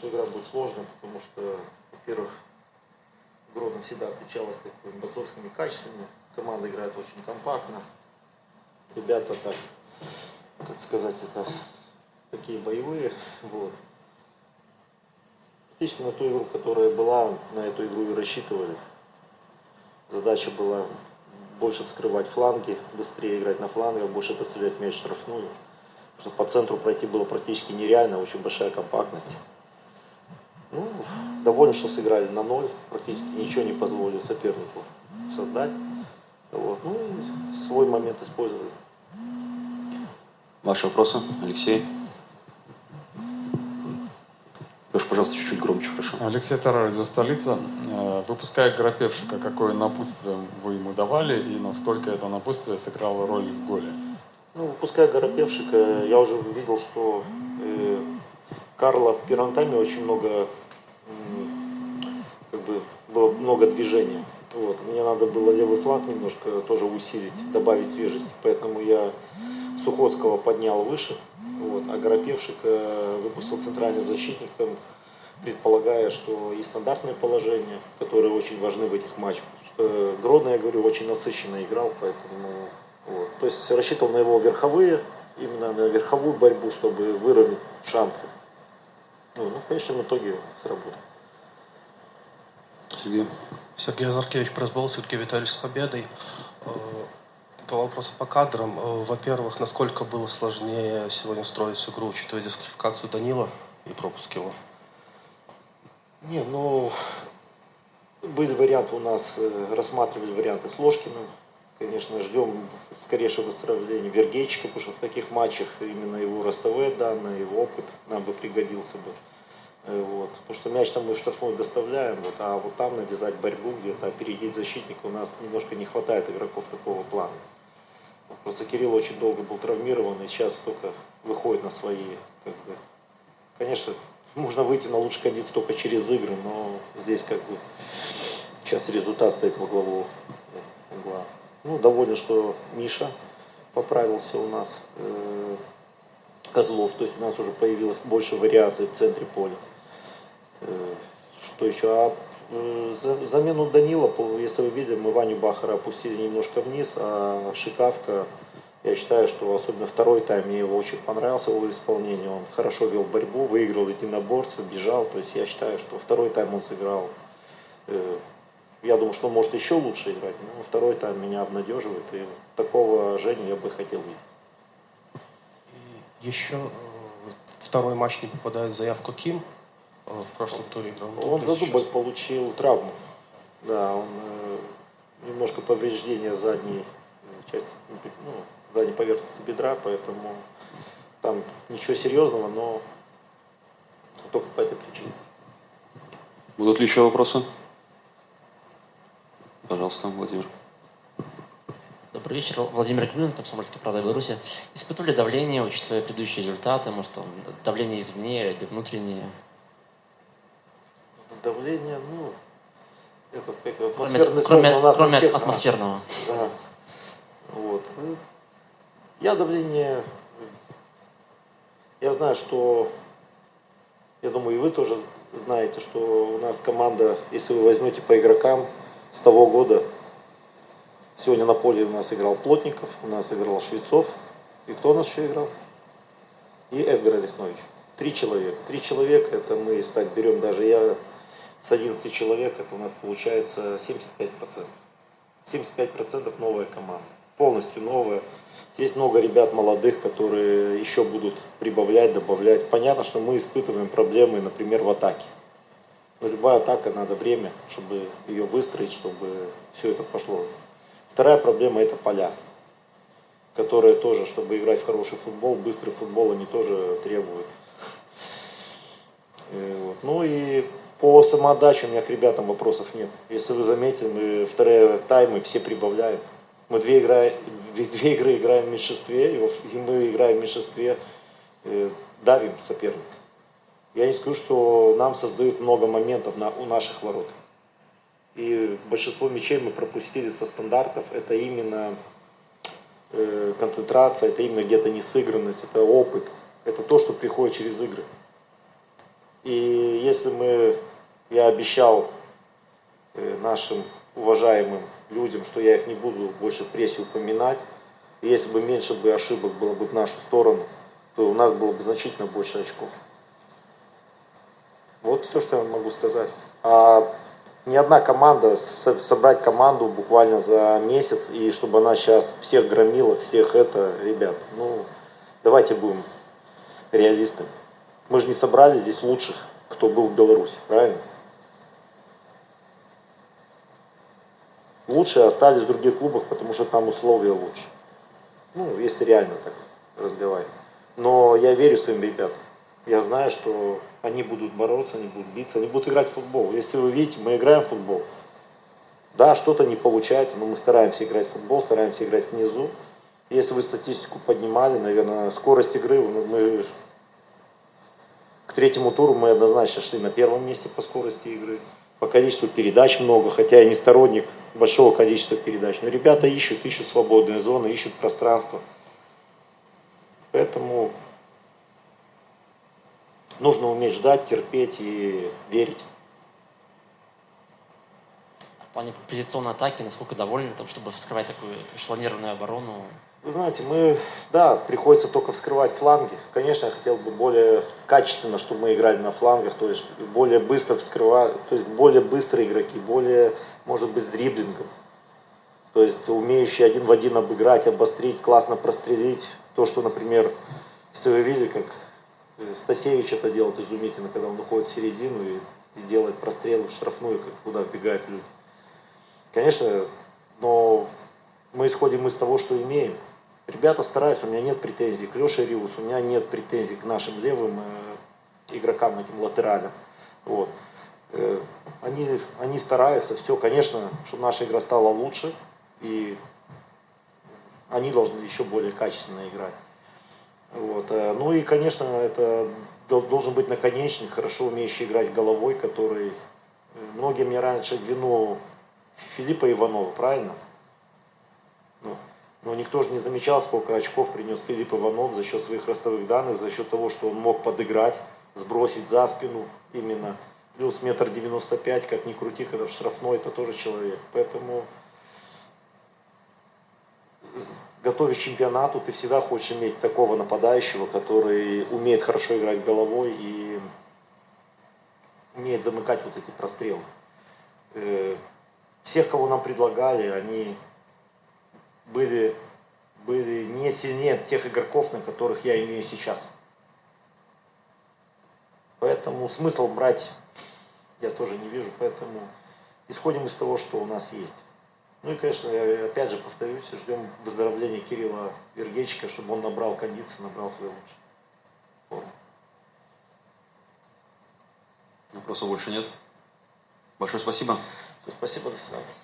что игра будет сложной, потому что, во-первых, Гродно всегда отличалась такими борцовскими качествами. Команда играет очень компактно. Ребята так, как сказать, это такие боевые. Вот. Практически на ту игру, которая была, на эту игру и рассчитывали. Задача была больше вскрывать фланги, быстрее играть на флангах, больше пострелять мяч штрафную. Потому что по центру пройти было практически нереально, очень большая компактность. Ну, доволен, что сыграли на ноль, практически ничего не позволили сопернику создать. Вот. Ну и свой момент использовали. Ваши вопросы, Алексей? Леш, пожалуйста, чуть-чуть громче, хорошо. Алексей Тараров, за столица. Э, выпуская Грапевшика, какое напутствие вы ему давали и насколько это напутствие сыграло роль в голе? Ну, выпуская Горопевшика, я уже видел, что э, Карла в первом тайме очень много, как бы, было много движения. Вот. Мне надо было левый фланг немножко тоже усилить, добавить свежести. Поэтому я Сухотского поднял выше, вот, а Горопевшик выпустил центральным защитником, предполагая, что и стандартное положение, которые очень важны в этих матчах. Что Гродно, я говорю, очень насыщенно играл, поэтому вот. То есть рассчитывал на его верховые, именно на верховую борьбу, чтобы выровнять шансы. Ну, ну в конечном итоге сработал. Сергей. Сергей Азаркевич, пресс-бол, все-таки Виталий с победой. Э, Два вопроса по кадрам. Э, во-первых, насколько было сложнее сегодня строить игру, учитывая дисквалификацию Данила и пропуск его? Не, ну, были варианты у нас, э, рассматривали варианты с Ложкиным. Конечно, ждем скорейшего выздоровления Вергейчика, потому что в таких матчах именно его ростовые данные, его опыт нам бы пригодился бы. Вот. Потому что мяч там мы в штрафную доставляем, вот, а вот там навязать борьбу где-то, опередить защитника у нас немножко не хватает игроков такого плана. Просто Кирилл очень долго был травмирован и сейчас только выходит на свои. Как бы. Конечно, можно выйти на лучший кондицию только через игры, но здесь как бы сейчас результат стоит во главу угла. Ну, доволен, что Миша поправился у нас. Э, Козлов, то есть у нас уже появилось больше вариаций в центре поля. Э, что еще? А э, замену Данила, если вы видели, мы Ваню Бахара опустили немножко вниз, а Шикавка, я считаю, что особенно второй тайм мне его очень понравился, его исполнение. Он хорошо вел борьбу, выиграл единоборцев, бежал. То есть я считаю, что второй тайм он сыграл. Я думаю, что он может еще лучше играть, но второй тайм меня обнадеживает. И такого Женю я бы хотел видеть. И еще второй матч не попадает в заявку Ким в прошлом туре играл. Он за дубль получил травму. Да, он э, немножко повреждение задней части, ну, задней поверхности бедра, поэтому там ничего серьезного, но только по этой причине. Будут ли еще вопросы? Пожалуйста, Владимир. Добрый вечер. Владимир Клюнин, Комсомольский правда Беларуси. Испытывали давление, учитывая предыдущие результаты? Может, там, давление извне или внутреннее? Давление, ну, этот, как атмосферный кроме, кроме, у нас кроме всех, атмосферного. Да. Вот. Ну, я давление, я знаю, что, я думаю, и вы тоже знаете, что у нас команда, если вы возьмете по игрокам с того года, сегодня на поле у нас играл Плотников, у нас играл Швецов, и кто у нас еще играл? И Эдгар Олехнович. Три человека. Три человека, это мы, если берем, даже я с 11 человек, это у нас получается 75%. 75% новая команда. Полностью новая. Здесь много ребят молодых, которые еще будут прибавлять, добавлять. Понятно, что мы испытываем проблемы, например, в атаке. Любая атака, надо время, чтобы ее выстроить, чтобы все это пошло. Вторая проблема это поля, которые тоже, чтобы играть в хороший футбол, быстрый футбол, они тоже требуют. Э, ну и по самоотдаче у меня к ребятам вопросов нет. Если вы заметили, мы вторые таймы все прибавляем. Мы две, игры, две, две игры играем в меньшинстве, и мы играем в меньшинстве, э, давим соперника. Я не скажу, что нам создают много моментов на, у наших ворот. И большинство мячей мы пропустили со стандартов. Это именно э, концентрация, это именно где-то несыгранность, это опыт. Это то, что приходит через игры. И если мы, я обещал э, нашим уважаемым людям, что я их не буду больше в прессе упоминать, и если бы меньше бы ошибок было бы в нашу сторону, то у нас было бы значительно больше очков. Вот все, что я могу сказать. А ни одна команда, собрать команду буквально за месяц, и чтобы она сейчас всех громила, всех это, ребят, ну, давайте будем реалистами. Мы же не собрали здесь лучших, кто был в Беларуси, правильно? Лучшие остались в других клубах, потому что там условия лучше. Ну, если реально так разговаривать. Но я верю своим ребятам. Я знаю, что они будут бороться, они будут биться, они будут играть в футбол. Если вы видите, мы играем в футбол. Да, что-то не получается, но мы стараемся играть в футбол, стараемся играть внизу. Если вы статистику поднимали, наверное, скорость игры, мы к третьему туру мы однозначно шли на первом месте по скорости игры. По количеству передач много, хотя я не сторонник большого количества передач. Но ребята ищут, ищут свободные зоны, ищут пространство. Поэтому нужно уметь ждать, терпеть и верить. В плане позиционной атаки, насколько довольны, там, чтобы вскрывать такую эшелонированную оборону? Вы знаете, мы, да, приходится только вскрывать фланги. Конечно, я хотел бы более качественно, чтобы мы играли на флангах, то есть более быстро вскрывать, то есть более быстрые игроки, более, может быть, с дриблингом. То есть умеющие один в один обыграть, обострить, классно прострелить. То, что, например, если вы видели, как Стасевич это делает изумительно, когда он уходит в середину и, и делает прострелы в штрафную, куда вбегают люди. Конечно, но мы исходим из того, что имеем. Ребята стараются, у меня нет претензий к Леше Риус, у меня нет претензий к нашим левым э, игрокам, этим латералям. Вот. Э, они, они стараются, все, конечно, чтобы наша игра стала лучше, и они должны еще более качественно играть. Вот. Э, ну и, конечно, это должен быть наконечник, хорошо умеющий играть головой, который... Многие мне раньше вину Филиппа Иванова, правильно? Ну, но никто же не замечал, сколько очков принес Филипп Иванов за счет своих ростовых данных, за счет того, что он мог подыграть, сбросить за спину именно. Плюс метр девяносто пять, как ни крути, когда в штрафной, это тоже человек. Поэтому, готовясь чемпионату, ты всегда хочешь иметь такого нападающего, который умеет хорошо играть головой и умеет замыкать вот эти прострелы. Э, всех, кого нам предлагали, они были, были не сильнее тех игроков, на которых я имею сейчас. Поэтому смысл брать я тоже не вижу, поэтому исходим из того, что у нас есть. Ну и, конечно, я опять же повторюсь, ждем выздоровления Кирилла Вергечика, чтобы он набрал кондиции, набрал свой лучший форму. Вопросов больше нет. Большое спасибо. Спасибо, до свидания.